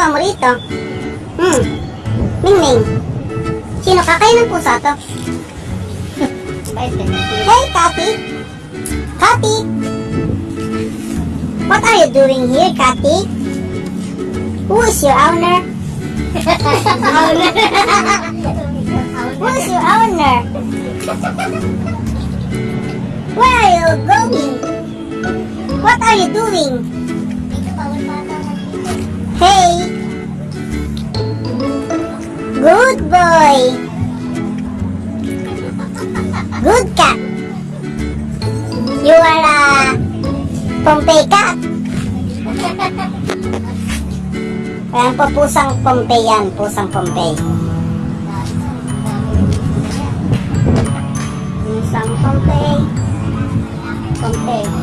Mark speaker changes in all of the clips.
Speaker 1: ginagawa mo rito? Hmm. Ming Ming! Sino ka? Kayo ng pusa to? Hey, Cathy! Cathy! What are you doing here, Cathy? Who is your owner? owner? Who is your owner? Where are you going? What are you doing? Good boy! Good cat! You are a Pompey cat! Ayan po, pusang Pompey yan. Pusang Pompey. Pusang Pompey. Pompey.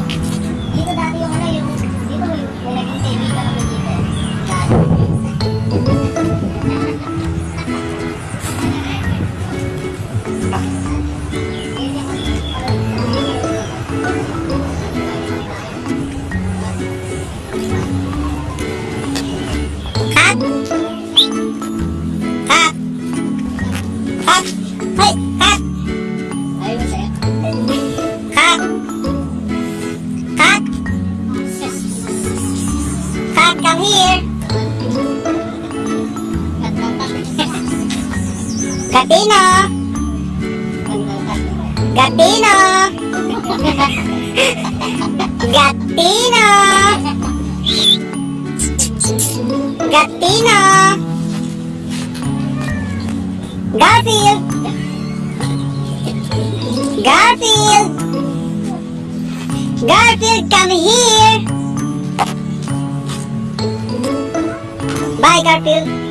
Speaker 1: Hey! Cat!
Speaker 2: Ayun sa'yo.
Speaker 1: Cat! Cat! Cat, come here! Gatino! Gatino! Gatino! Gatino! Garfield! Garfield! Garfield, come here! Bye, Garfield.